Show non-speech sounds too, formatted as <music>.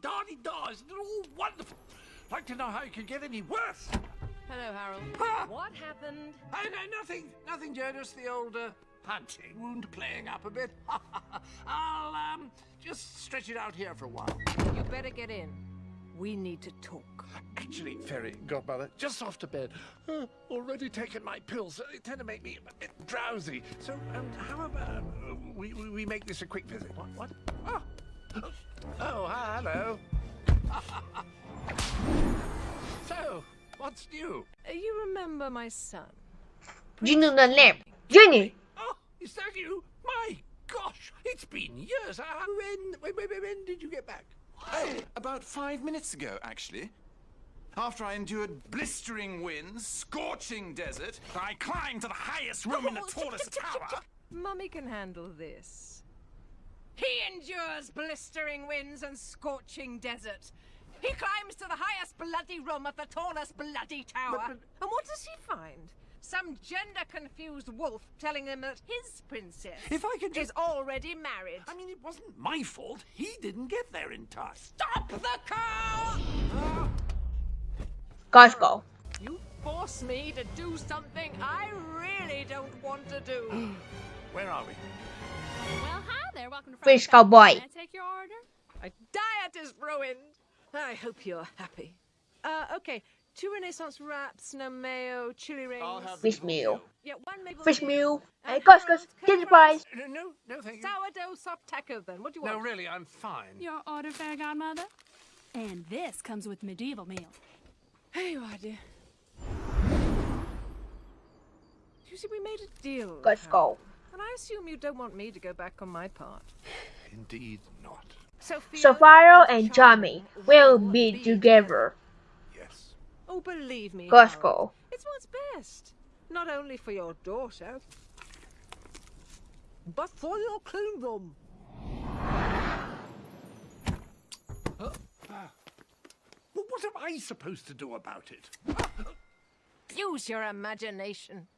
Dardy dars, they're all wonderful. Like to know how it could get any worse. Hello, Harold. What happened? Oh, no, nothing. Nothing, Jonas. The old uh, hunting wound playing up a bit. <laughs> I'll um, just stretch it out here for a while. You better get in. We need to talk. Actually, Fairy Godmother, just off to bed. Uh, already taken my pills. They tend to make me a bit drowsy. So, um, how about uh, we, we, we make this a quick visit? What? What? Oh, oh hi, hello. <laughs> so, what's new? Uh, You remember my son? Junior 的 name Jenny Oh, is that you? My gosh, it's been years. Uh, when, when, when, when did you get back? Oh, about five minutes ago, actually. After I endured blistering winds, scorching desert, I climbed to the highest room in the tallest <laughs> tower. Mummy can handle this. He endures blistering winds and scorching desert. He climbs to the highest bloody room of the tallest bloody tower. but- And what does he find? Some gender-confused wolf telling him that his princess If I could is already married. I mean, it wasn't my fault. He didn't get there in time. Stop the car! Guys go You force me to do something I really don't want to do. <gasps> Where are we? Well, hi there. Welcome to Fish Cowboy. Can I take your order? My diet is ruined. I hope you're happy. Uh, okay. Two Renaissance wraps, no mayo, chili rings. I'll have Fish meal Yeah, one maple Fish leaf, meal and Hey guys guys Harold's Kids No, no, no, thank you. Sourdough soft taco then. What do you want? No, really, I'm fine. Your order, fair godmother. And this comes with medieval meal. Here you are, dear. You see, we made a deal. Guys Harold, go And I assume you don't want me to go back on my part. Indeed not. Sophia Sapphire and Tommy will be together Yes. Oh, believe me. Guys It's what's best. Not only for your daughter, but for your kingdom. Well, what am I supposed to do about it? Use your imagination.